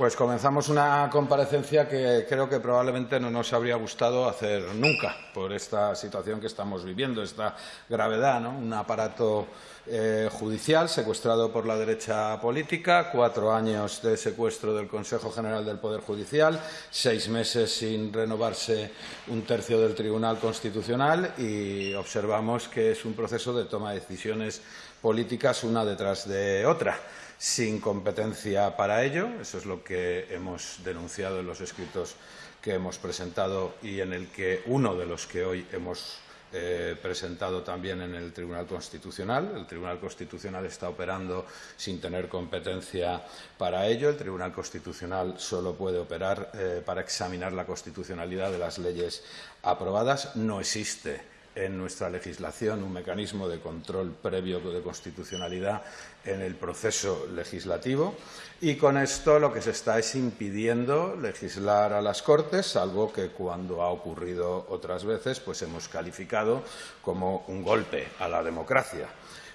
Pues comenzamos una comparecencia que creo que probablemente no nos habría gustado hacer nunca por esta situación que estamos viviendo, esta gravedad, ¿no? un aparato eh, judicial secuestrado por la derecha política, cuatro años de secuestro del Consejo General del Poder Judicial, seis meses sin renovarse un tercio del Tribunal Constitucional y observamos que es un proceso de toma de decisiones políticas una detrás de otra sin competencia para ello. Eso es lo que hemos denunciado en los escritos que hemos presentado y en el que uno de los que hoy hemos eh, presentado también en el Tribunal Constitucional. El Tribunal Constitucional está operando sin tener competencia para ello. El Tribunal Constitucional solo puede operar eh, para examinar la constitucionalidad de las leyes aprobadas. No existe en nuestra legislación un mecanismo de control previo de constitucionalidad en el proceso legislativo y con esto lo que se está es impidiendo legislar a las Cortes, algo que cuando ha ocurrido otras veces pues hemos calificado como un golpe a la democracia.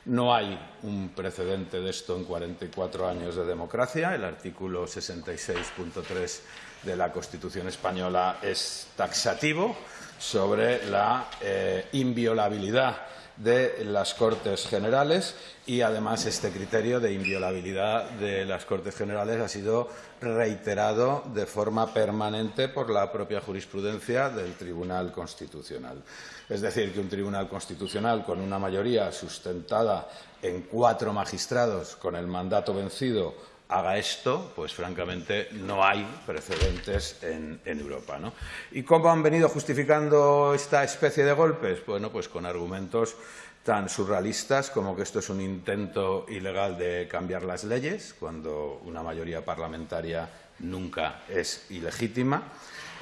No hay un precedente de esto en 44 años de democracia. El artículo 66.3 de la Constitución española es taxativo sobre la eh, inviolabilidad de las Cortes Generales y, además, este criterio de inviolabilidad de las Cortes Generales ha sido reiterado de forma permanente por la propia jurisprudencia del Tribunal Constitucional. Es decir, que un Tribunal Constitucional con una mayoría sustentada en cuatro magistrados con el mandato vencido haga esto, pues francamente no hay precedentes en, Europa. ¿Y cómo han venido justificando esta especie de golpes? Bueno, pues con argumentos tan surrealistas como que esto es un intento ilegal de cambiar las leyes, cuando una mayoría parlamentaria nunca es ilegítima,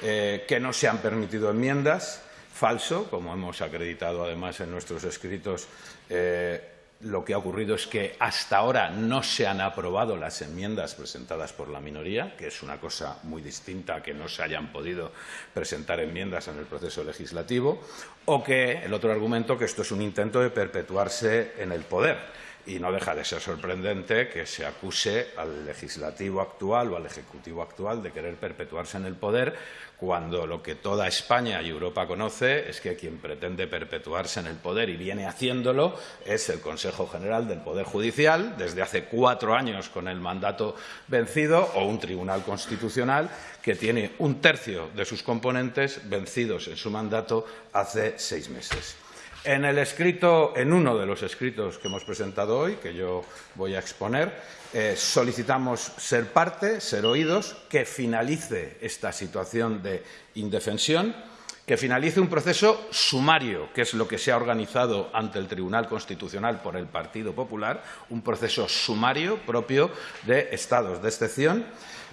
eh, que no se han permitido enmiendas, falso, como hemos acreditado además en nuestros escritos, eh, lo que ha ocurrido es que hasta ahora no se han aprobado las enmiendas presentadas por la minoría, que es una cosa muy distinta a que no se hayan podido presentar enmiendas en el proceso legislativo, o que el otro argumento que esto es un intento de perpetuarse en el poder y no deja de ser sorprendente que se acuse al legislativo actual o al ejecutivo actual de querer perpetuarse en el poder cuando lo que toda España y Europa conoce es que quien pretende perpetuarse en el poder y viene haciéndolo es el Consejo General del Poder Judicial desde hace cuatro años con el mandato vencido o un Tribunal Constitucional que tiene un tercio de sus componentes vencidos en su mandato hace seis meses. En el escrito, en uno de los escritos que hemos presentado hoy, que yo voy a exponer, eh, solicitamos ser parte, ser oídos, que finalice esta situación de indefensión, que finalice un proceso sumario, que es lo que se ha organizado ante el Tribunal Constitucional por el Partido Popular, un proceso sumario propio de estados de excepción,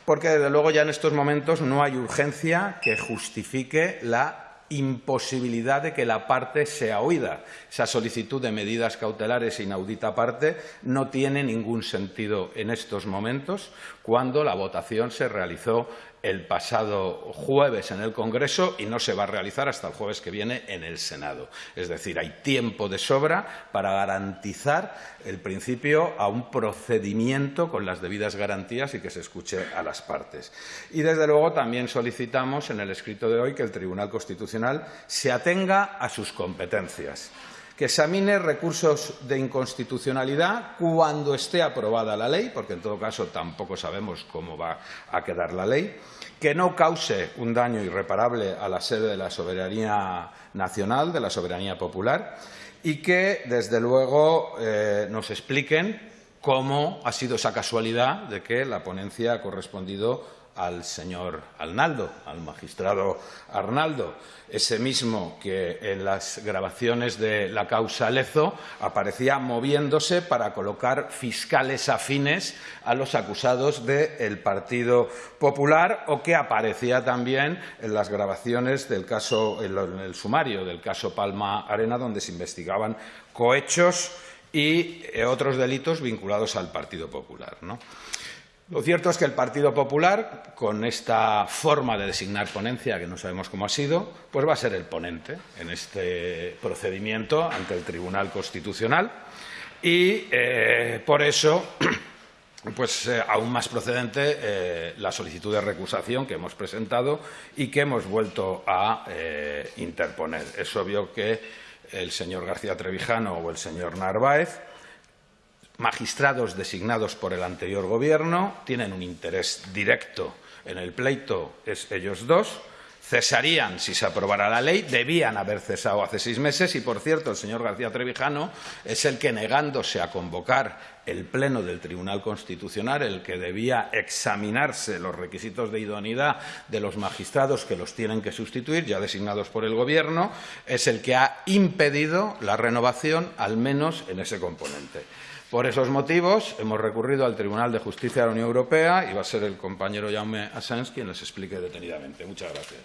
porque desde luego ya en estos momentos no hay urgencia que justifique la imposibilidad de que la parte sea oída. Esa solicitud de medidas cautelares inaudita parte no tiene ningún sentido en estos momentos cuando la votación se realizó el pasado jueves en el Congreso y no se va a realizar hasta el jueves que viene en el Senado. Es decir, hay tiempo de sobra para garantizar el principio a un procedimiento con las debidas garantías y que se escuche a las partes. Y, desde luego, también solicitamos en el escrito de hoy que el Tribunal Constitucional se atenga a sus competencias que examine recursos de inconstitucionalidad cuando esté aprobada la ley, porque en todo caso tampoco sabemos cómo va a quedar la ley, que no cause un daño irreparable a la sede de la soberanía nacional, de la soberanía popular, y que, desde luego, eh, nos expliquen cómo ha sido esa casualidad de que la ponencia ha correspondido al señor Arnaldo, al magistrado Arnaldo, ese mismo que en las grabaciones de la causa Lezo aparecía moviéndose para colocar fiscales afines a los acusados del Partido Popular o que aparecía también en las grabaciones del caso, en el sumario del caso Palma Arena, donde se investigaban cohechos y otros delitos vinculados al Partido Popular. ¿no? Lo cierto es que el Partido Popular, con esta forma de designar ponencia, que no sabemos cómo ha sido, pues va a ser el ponente en este procedimiento ante el Tribunal Constitucional y, eh, por eso, pues eh, aún más procedente eh, la solicitud de recusación que hemos presentado y que hemos vuelto a interponer. Es obvio que el señor García Trevijano o el señor Narváez, magistrados designados por el anterior Gobierno, tienen un interés directo en el pleito, es ellos dos, cesarían si se aprobara la ley, debían haber cesado hace seis meses y, por cierto, el señor García Trevijano es el que, negándose a convocar el Pleno del Tribunal Constitucional, el que debía examinarse los requisitos de idoneidad de los magistrados que los tienen que sustituir, ya designados por el Gobierno, es el que ha impedido la renovación, al menos en ese componente. Por esos motivos, hemos recurrido al Tribunal de Justicia de la Unión Europea y va a ser el compañero Jaume Asens quien les explique detenidamente. Muchas gracias.